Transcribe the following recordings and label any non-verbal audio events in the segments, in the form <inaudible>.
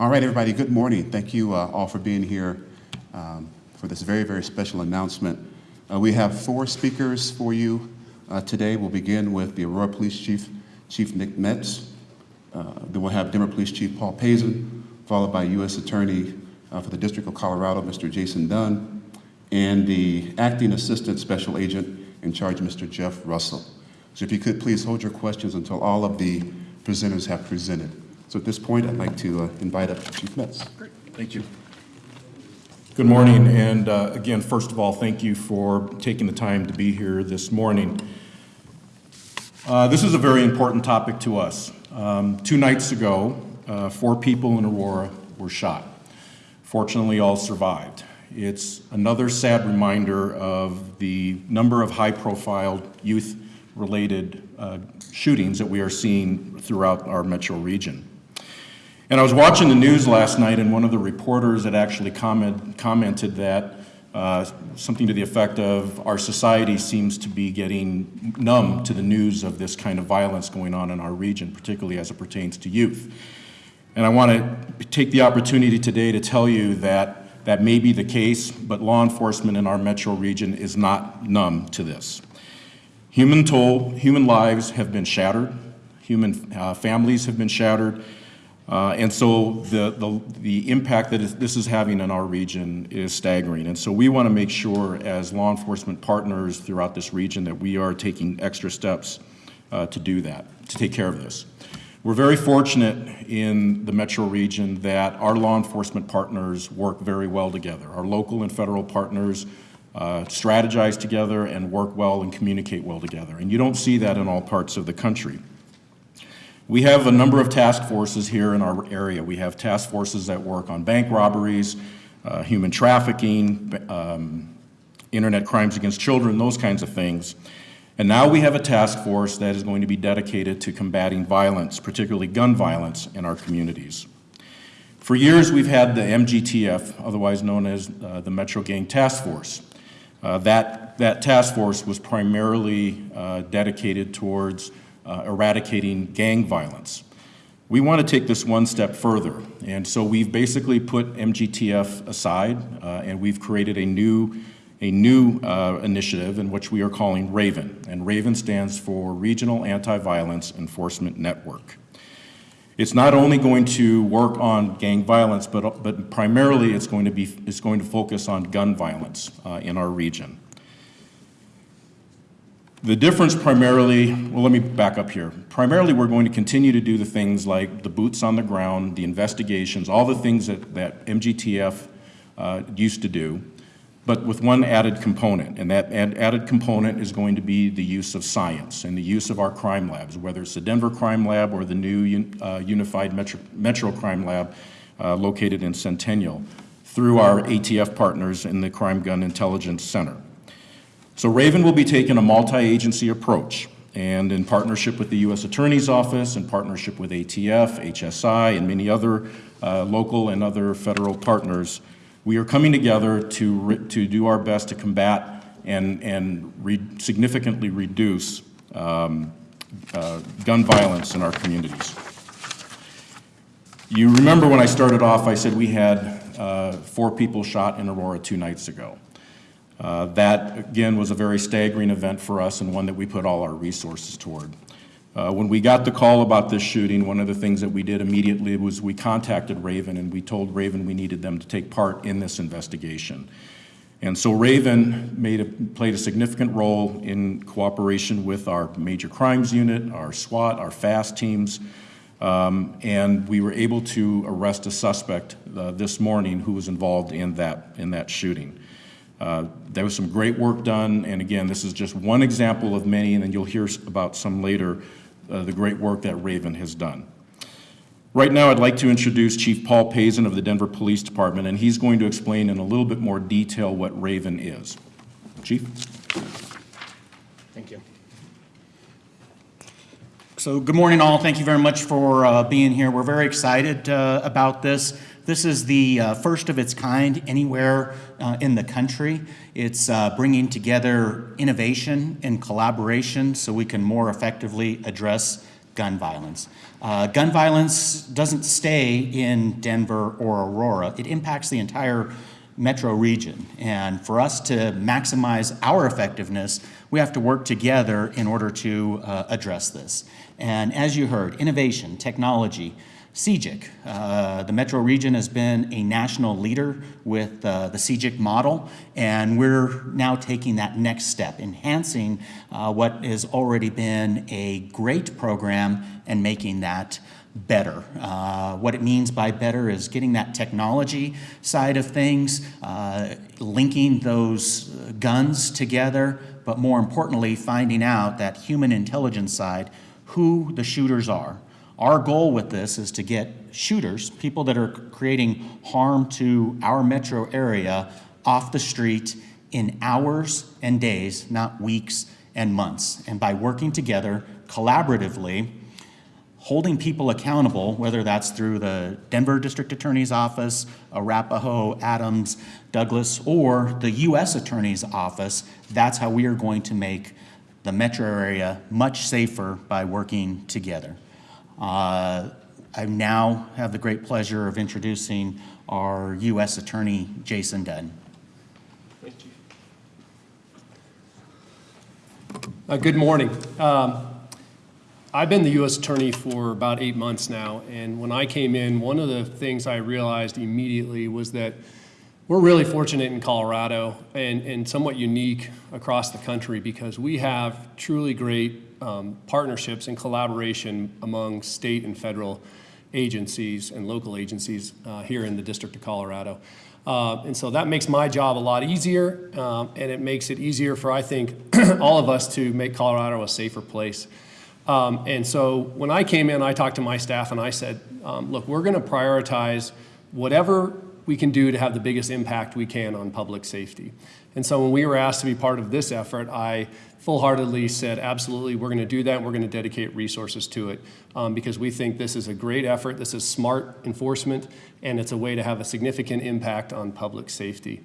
All right, everybody, good morning. Thank you uh, all for being here um, for this very, very special announcement. Uh, we have four speakers for you uh, today. We'll begin with the Aurora Police Chief, Chief Nick Metz. Uh, then we'll have Denver Police Chief Paul Pazen, followed by U.S. Attorney uh, for the District of Colorado, Mr. Jason Dunn, and the Acting Assistant Special Agent in charge, Mr. Jeff Russell. So if you could please hold your questions until all of the presenters have presented. So at this point, I'd like to uh, invite up Chief Metz. Great, thank you. Good morning, and uh, again, first of all, thank you for taking the time to be here this morning. Uh, This is a very important topic to us. Um, Two nights ago, uh, four people in Aurora were shot. Fortunately, all survived. It's another sad reminder of the number of high-profile youth-related uh, shootings that we are seeing throughout our metro region. And I was watching the news last night, and one of the reporters had actually comment, commented that uh, something to the effect of our society seems to be getting numb to the news of this kind of violence going on in our region, particularly as it pertains to youth. And I want to take the opportunity today to tell you that that may be the case, but law enforcement in our metro region is not numb to this. Human toll, human lives have been shattered, human uh, families have been shattered, uh, and so the, the, the impact that this is having in our region is staggering. And so we want to make sure as law enforcement partners throughout this region that we are taking extra steps uh, to do that, to take care of this. We're very fortunate in the metro region that our law enforcement partners work very well together. Our local and federal partners uh, strategize together and work well and communicate well together. And you don't see that in all parts of the country. We have a number of task forces here in our area. We have task forces that work on bank robberies, uh, human trafficking, um, internet crimes against children, those kinds of things. And now we have a task force that is going to be dedicated to combating violence, particularly gun violence in our communities. For years, we've had the MGTF, otherwise known as uh, the Metro Gang Task Force. Uh, that, that task force was primarily uh, dedicated towards uh, eradicating gang violence. We want to take this one step further, and so we've basically put MGTF aside, uh, and we've created a new, a new uh, initiative in which we are calling RAVEN, and RAVEN stands for Regional Anti-Violence Enforcement Network. It's not only going to work on gang violence, but, but primarily it's going to be it's going to focus on gun violence uh, in our region. The difference primarily, well, let me back up here. Primarily, we're going to continue to do the things like the boots on the ground, the investigations, all the things that, that MGTF uh, used to do, but with one added component. And that ad added component is going to be the use of science and the use of our crime labs, whether it's the Denver Crime Lab or the new un uh, Unified Metro, Metro Crime Lab uh, located in Centennial, through our ATF partners in the Crime Gun Intelligence Center. So Raven will be taking a multi-agency approach and in partnership with the U.S. Attorney's Office, in partnership with ATF, HSI, and many other uh, local and other federal partners, we are coming together to, to do our best to combat and, and re significantly reduce um, uh, gun violence in our communities. You remember when I started off, I said we had uh, four people shot in Aurora two nights ago. Uh, that, again, was a very staggering event for us and one that we put all our resources toward. Uh, when we got the call about this shooting, one of the things that we did immediately was we contacted Raven and we told Raven we needed them to take part in this investigation. And so Raven made a, played a significant role in cooperation with our major crimes unit, our SWAT, our FAST teams, um, and we were able to arrest a suspect uh, this morning who was involved in that, in that shooting. Uh, there was some great work done, and again, this is just one example of many, and then you'll hear about some later, uh, the great work that Raven has done. Right now, I'd like to introduce Chief Paul Pazen of the Denver Police Department, and he's going to explain in a little bit more detail what Raven is. Chief? Thank you. So good morning all. Thank you very much for uh, being here. We're very excited uh, about this. This is the uh, first of its kind anywhere uh, in the country. It's uh, bringing together innovation and collaboration so we can more effectively address gun violence. Uh, gun violence doesn't stay in Denver or Aurora. It impacts the entire metro region. And for us to maximize our effectiveness, we have to work together in order to uh, address this. And as you heard, innovation, technology, CGIC. Uh, the metro region has been a national leader with uh, the CGIC model, and we're now taking that next step, enhancing uh, what has already been a great program and making that better. Uh, what it means by better is getting that technology side of things, uh, linking those guns together, but more importantly, finding out that human intelligence side, who the shooters are. Our goal with this is to get shooters, people that are creating harm to our metro area, off the street in hours and days, not weeks and months. And by working together collaboratively, holding people accountable, whether that's through the Denver District Attorney's Office, Arapahoe, Adams, Douglas, or the U.S. Attorney's Office, that's how we are going to make the metro area much safer by working together. Uh, I now have the great pleasure of introducing our U.S. Attorney, Jason Dunn. Uh, Good morning. Um, I've been the U.S. Attorney for about eight months now, and when I came in, one of the things I realized immediately was that we're really fortunate in Colorado and, and somewhat unique across the country because we have truly great um, partnerships and collaboration among state and federal agencies and local agencies uh, here in the District of Colorado. Uh, and so that makes my job a lot easier, um, and it makes it easier for, I think, <clears throat> all of us to make Colorado a safer place. Um, and so when I came in, I talked to my staff and I said, um, look, we're going to prioritize whatever we can do to have the biggest impact we can on public safety. And so when we were asked to be part of this effort, I full-heartedly said, absolutely, we're going to do that, we're going to dedicate resources to it, um, because we think this is a great effort, this is smart enforcement, and it's a way to have a significant impact on public safety.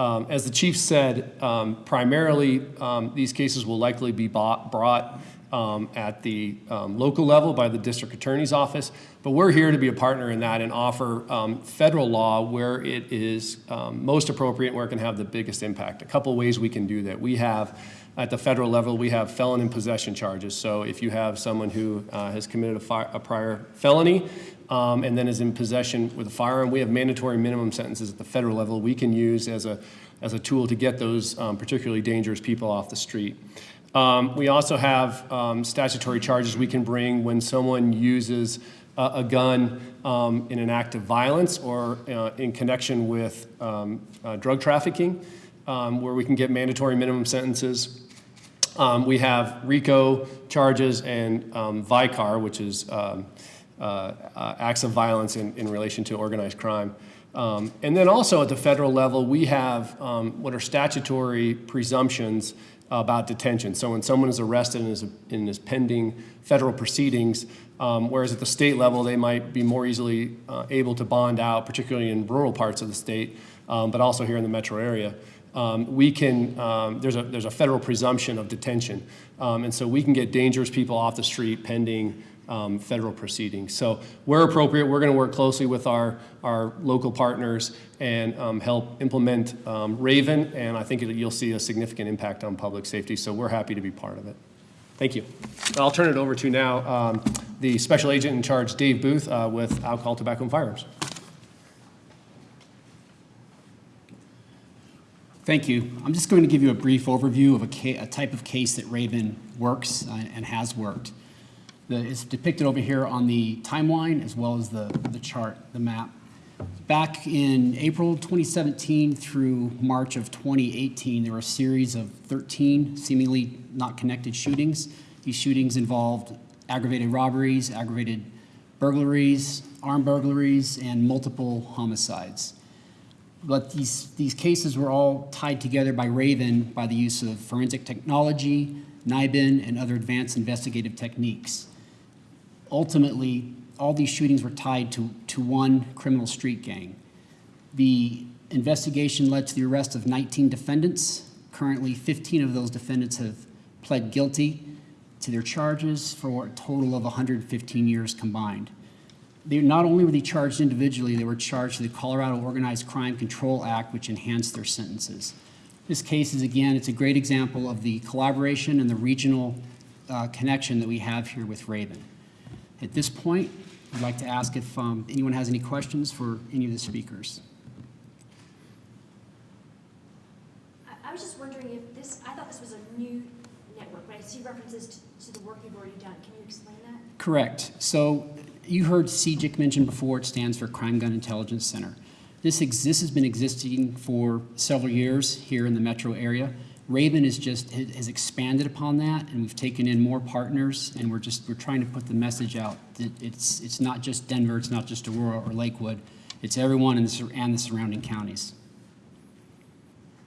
Um, as the chief said, um, primarily, um, these cases will likely be bought, brought um, at the um, local level by the district attorney's office, but we're here to be a partner in that and offer federal law where it is most appropriate, where it can have the biggest impact. A couple ways we can do that. We have, at the federal level, we have felon in possession charges. So if you have someone who uh, has committed a, fi- a prior felony um, and then is in possession with a firearm, we have mandatory minimum sentences at the federal level we can use as a, as a tool to get those um, particularly dangerous people off the street. Um, we also have um, statutory charges we can bring when someone uses a, a gun um, in an act of violence or uh, in connection with um, uh, drug trafficking, um, where we can get mandatory minimum sentences. Um, we have RICO charges and um, VICAR, which is um, uh, uh, acts of violence in, in relation to organized crime. Um, and then also at the federal level, we have um, what are statutory presumptions about detention. So when someone is arrested and is, and is pending federal proceedings, um, whereas at the state level, they might be more easily uh, able to bond out, particularly in rural parts of the state, um, but also here in the metro area. Um, we can, um, there's, a, there's a federal presumption of detention. Um, and so we can get dangerous people off the street pending um, federal proceedings. So where appropriate, we're going to work closely with our, our local partners and um, help implement um, Raven, and I think it, you'll see a significant impact on public safety, so we're happy to be part of it. Thank you. I'll turn it over to now the Special Agent in Charge, Dave Booth, uh, with Alcohol, Tobacco, and Firearms. Thank you. I'm just going to give you a brief overview of a, a type of case that Raven works uh, and has worked. The, it's depicted over here on the timeline as well as the, the chart, the map. Back in April 2017 through March of 2018, there were a series of 13 seemingly not connected shootings. These shootings involved aggravated robberies, aggravated burglaries, armed burglaries, and multiple homicides. But these, these cases were all tied together by Raven by the use of forensic technology, NIBIN, and other advanced investigative techniques. Ultimately, all these shootings were tied to, to one criminal street gang. The investigation led to the arrest of 19 defendants. Currently, 15 of those defendants have pled guilty. to their charges for a total of 115 years combined. They, not only were they charged individually, they were charged to the Colorado Organized Crime Control Act, which enhanced their sentences. This case is, again, it's a great example of the collaboration and the regional uh, connection that we have here with Raven. At this point, I'd like to ask if um, anyone has any questions for any of the speakers. I, I was just wondering if this, I thought this was a new network, but I see references to, to the work you've already done. Can you explain that? Correct. So you heard CGIC mentioned before, it stands for Crime Gun Intelligence Center. This exists, has been existing for several years here in the metro area. Raven is just, has expanded upon that, and we've taken in more partners, and we're just, we're trying to put the message out that it's, it's not just Denver, it's not just Aurora or Lakewood, it's everyone in the, and the surrounding counties.